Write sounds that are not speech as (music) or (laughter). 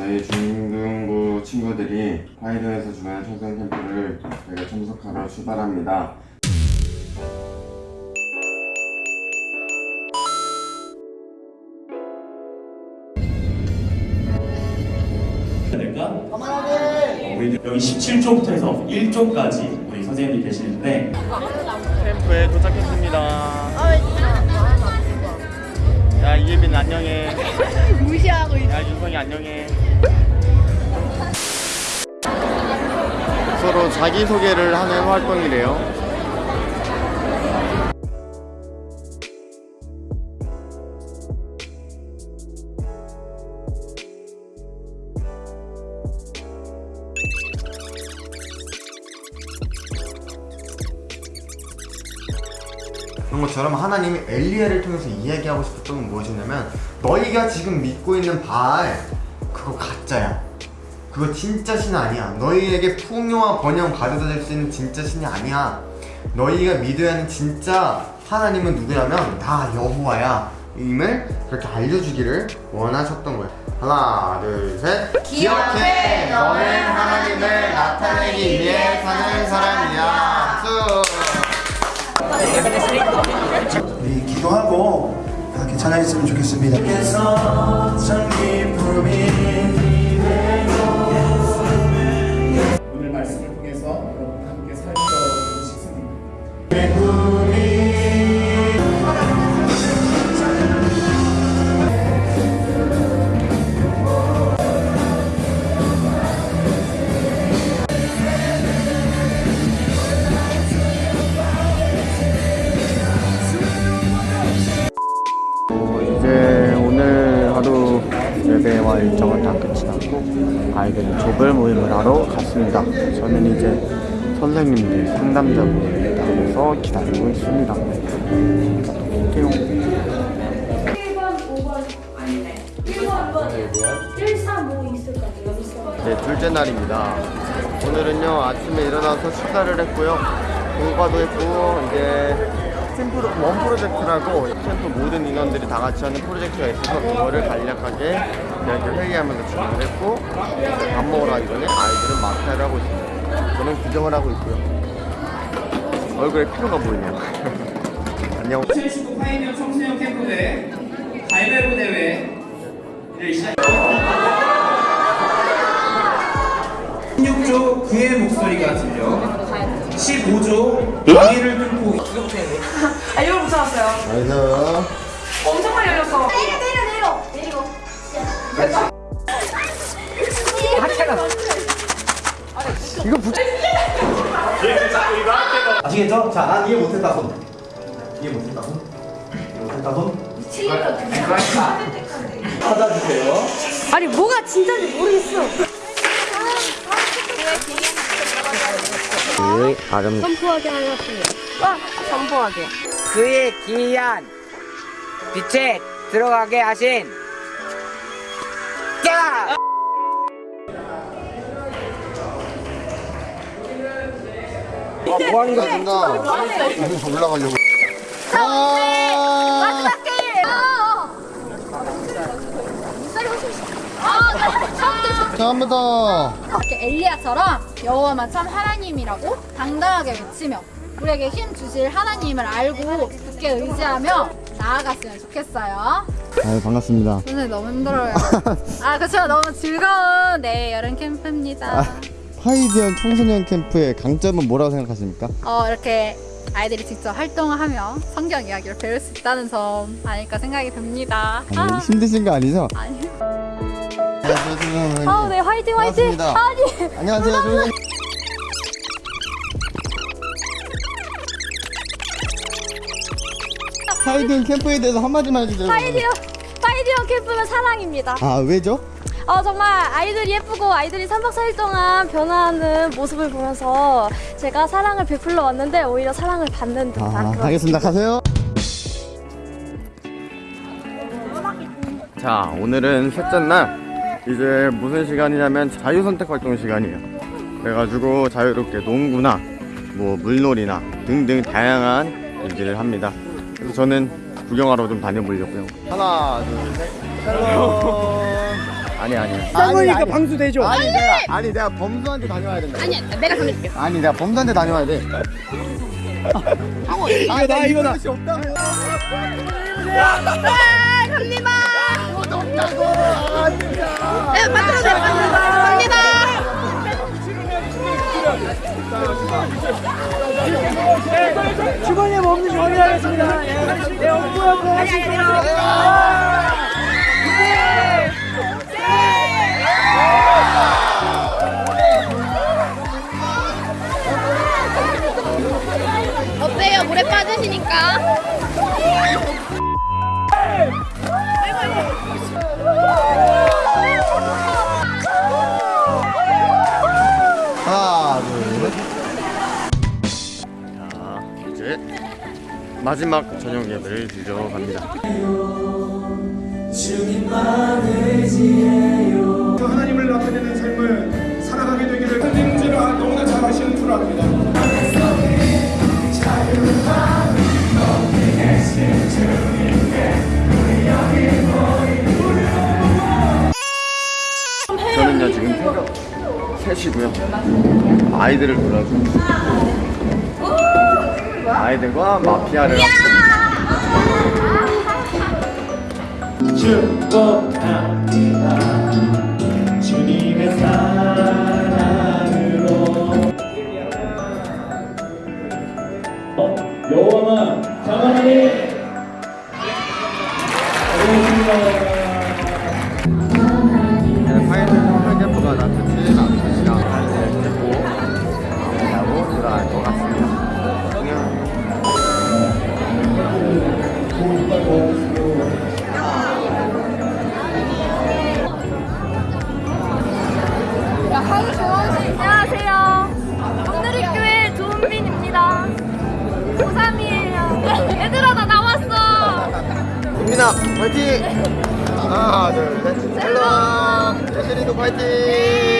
중등부 친구들이 화이도에서 주관하는 청소년 캠프를 저희가 참석하러 출발합니다. 될까? 우리 여기 17조부터 해서 1조까지 우리 선생님이 계시는데 캠프에 도착했습니다. 야 이예빈 안녕해. (laughs) 무시하고 있어. 야 윤성이 안녕해. 서로 자기 소개를 하는 활동이래요. 그런 것처럼 하나님이 엘리야를 통해서 이야기하고 싶었던 건 무엇이냐면 너희가 지금 믿고 있는 바알 그거 가짜야. 그거 진짜 신 아니야. 너희에게 풍요와 번영 가져다 줄 수 있는 진짜 신이 아니야. 너희가 믿어야 하는 진짜 하나님은 누구냐면 나 여호와야. 임을 그렇게 알려주기를 원하셨던 거예요 하나 둘셋. 기억해 너는 하나님을 나타내기 위해 사는 사람이야. 수. 우리 기도하고 다 괜찮아졌으면 좋겠습니다. 예배와 일정을 다 끝이 났고 아이들은 조별 모임을 하러 갔습니다. 저는 이제 선생님들 상담자분들 나와서 기다리고 있습니다. 볼게요. 1번, 5번 아니네. 1번, 2번, 1, 3, 5 있을 것 같아요. 여기 있어. 이제 둘째 날입니다. 오늘은요 아침에 일어나서 식사를 했고요. 공과도 했고 이제 팀 프로 원 프로젝트라고 캠프 모든 인원들이 다 같이 하는 프로젝트가 있어서 그거를 간략하게 이렇게 회의하면서 진행을 했고 밥 먹으러 가기 전에 아이들은 마사를 하고 있습니다. 저는 구경을 하고 있고요. 얼굴에 피로가 보이네요. (laughs) 안녕. 2019 파이니어 청소년 캠프대 가위바위보 대회를 시작. (laughs) 16조 그의 목소리가 들려 15조 강의를 뚫고 (laughs) 아, 이걸 못 찾았어요. 안녕. 엄청 많이 열렸어. 내려, 내려, 내려. 이거 붙. 아시겠죠? 자, 난 이해 못했다 손. 이해 못했다 손. 이해 못했다 손. 찾아주세요. 아니, 뭐가 진짜인지 모르겠어. 그 아름. 선포하게 하였습니다. 선포하게. 그의 기이한 빛에 들어가게 하신 야! 아, 뭐 하는 거야, 누나? 여기 올라가려고. 아, 마지막 게임! 아, 아, 더. 이렇게 엘리야처럼 여호와만 참 하나님이라고 당당하게 외치며 우리에게 힘 주실 하나님을 알고 굳게 의지하며 나아갔으면 좋겠어요. 아유, 반갑습니다. 선생님 너무 힘들어요. (laughs) 아 그렇죠 너무 즐거운 네 여름 캠프입니다. 파이디언 청소년 캠프의 강점은 뭐라고 생각하십니까? 어 이렇게 아이들이 직접 활동을 하며 성경 이야기를 배울 수 있다는 점 아닐까 생각이 듭니다. 아니, 아, 힘드신 거 아니죠? 아니. 안 녕하세요, 아, 네 화이팅 화이팅. 반갑습니다. 아니. 안녕하세요, 선생님. 파이디온 캠프에 대해서 한마디만 해주세요. 파이디온, 파이디온 캠프는 사랑입니다. 아, 왜죠? 어, 정말 아이들이 예쁘고 아이들이 3박 4일 동안 변화하는 모습을 보면서 제가 사랑을 베풀러 왔는데 오히려 사랑을 받는 듯한 아, 그런 알겠습니다. 가세요. 자, 오늘은 셋째 날. 이제 무슨 시간이냐면 자유선택 활동 시간이에요. 그래가지고 자유롭게 농구나 뭐 물놀이나 등등 다양한 일들을 합니다. 그래서 저는 구경하러 좀 다녀보려고요. 하나, 둘, 셋. Hello. 아니 아니. 쌍거니까 방수 되죠. 아니 내가 아니 내가 범수한테 다녀와야 된다. 아니 내가 다녀줄게. 아니 내가 범수한테 다녀와야 돼. 이거 나 이거 나. 주머니에 뭐 없는지 확인하겠습니다. 네, 없고요. 어때요? 물에 빠지시니까? 마지막 저녁 예배를 드리러 갑니다. 하나님을 나타내는 삶을 살아가게 되기를 선생님들아 너무나 잘 아시는 줄 압니다. 저는요 지금 3시고요. 아이들을 놀아주고 아이들과 마피아를 축복합니다. 주님의 사랑으로 어, 여호와만 자만하니 파이널 민아 파이팅! 하나 둘셋 헬로 예슬이도 파이팅!